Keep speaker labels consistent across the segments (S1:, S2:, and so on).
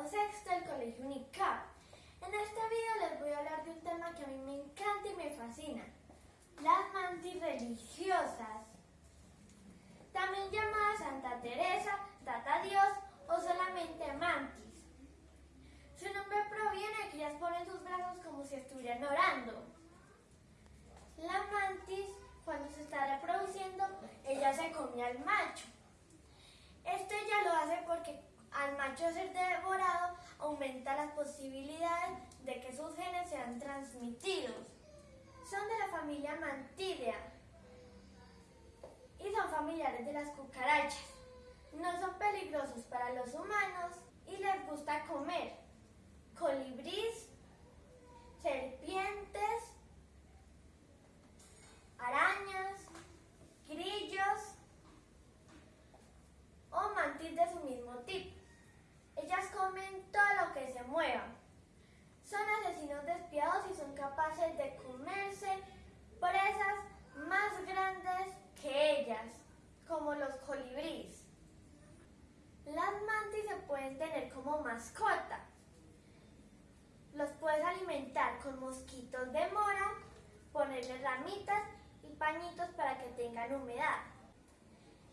S1: grado sexto del Colegio UNICAP. En este video les voy a hablar de un tema que a mí me encanta y me fascina, las mantis religiosas. También llamadas Santa Teresa, Tata Dios o solamente mantis. Su nombre proviene de que ellas ponen sus brazos como si estuvieran orando. La mantis, cuando se está reproduciendo, ella se come al macho. Esto ella lo hace porque al macho ser devorado aumenta las posibilidades de que sus genes sean transmitidos. Son de la familia Mantidea y son familiares de las cucarachas. No son peligrosos para los humanos y les gusta comer colibrís, serpientes, arañas, grillos o mantis de su mismo tipo. Ellas comen todo lo que se mueva. Son asesinos despiadados y son capaces de comerse presas más grandes que ellas, como los colibríes. Las mantis se pueden tener como mascota. Los puedes alimentar con mosquitos de mora, ponerles ramitas y pañitos para que tengan humedad.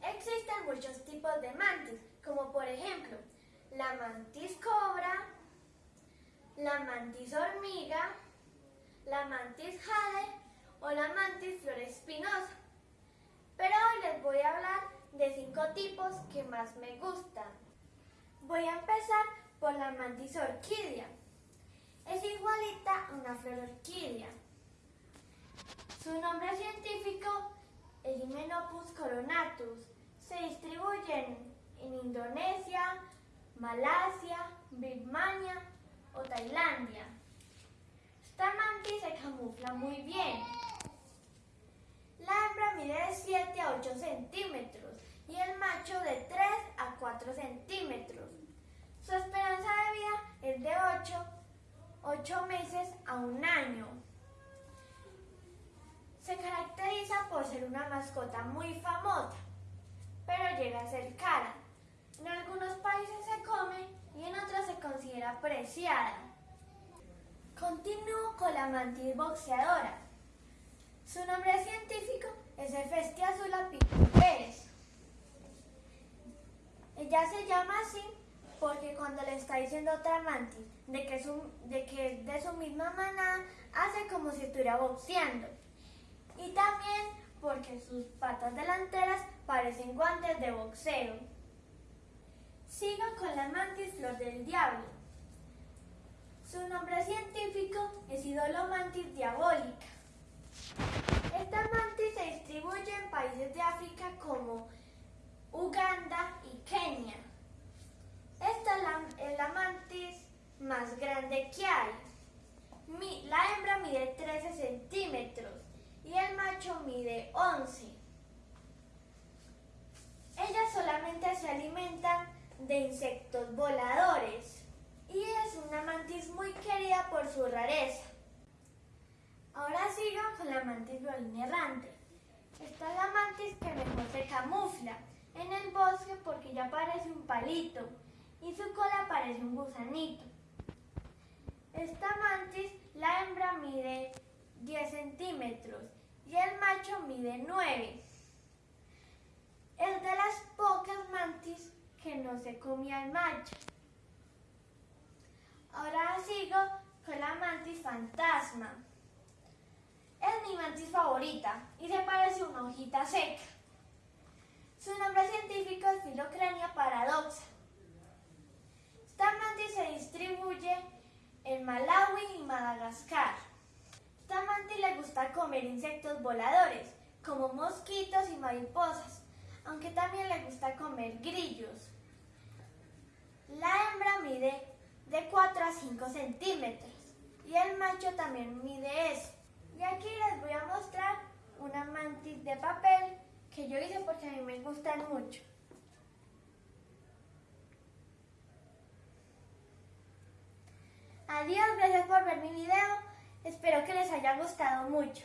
S1: Existen muchos tipos de mantis, como por ejemplo la mantis cobra, la mantis hormiga, la mantis jade o la mantis flor espinosa. Pero hoy les voy a hablar de cinco tipos que más me gustan. Voy a empezar por la mantis orquídea. Es igualita a una flor orquídea. Su nombre científico es Hymenopus coronatus. Se distribuyen en Indonesia, Malasia, Birmania o Tailandia. Esta mantis se camufla muy bien. La hembra mide de 7 a 8 centímetros y el macho de 3 a 4 centímetros. Su esperanza de vida es de 8, 8 meses a un año. Se caracteriza por ser una mascota muy famosa, pero llega a ser cara. En algunos países se come y en otros se considera apreciada. Continúo con la mantis boxeadora. Su nombre científico es Hefestia azula Pérez. Ella se llama así porque cuando le está diciendo otra mantis de que, es de que de su misma manada, hace como si estuviera boxeando. Y también porque sus patas delanteras parecen guantes de boxeo. Sigo con la mantis flor del diablo. Su nombre científico es Idolomantis diabólica. Esta mantis se distribuye en países de África como Uganda y Kenia. Esta es la, mantis más grande que hay. la hembra mide 13 centímetros y el macho mide 11. Ellas solamente se alimentan de insectos voladores y es una mantis muy querida por su rareza. Ahora sigo con la mantis violín errante. Esta es la mantis que mejor se camufla en el bosque porque ya parece un palito y su cola parece un gusanito. Esta mantis, la hembra mide 10 centímetros y el macho mide 9. Es de las pocas mantis no se comía el macho. Ahora sigo con la mantis fantasma. Es mi mantis favorita y se parece a una hojita seca. Su nombre científico es Filocrania paradoxa. Esta mantis se distribuye en Malawi y Madagascar. Esta mantis le gusta comer insectos voladores, como mosquitos y mariposas, aunque también le gusta comer grillos. La hembra mide de 4 a 5 centímetros y el macho también mide eso. Y aquí les voy a mostrar una mantis de papel que yo hice porque a mí me gustan mucho. Adiós, gracias por ver mi video. Espero que les haya gustado mucho.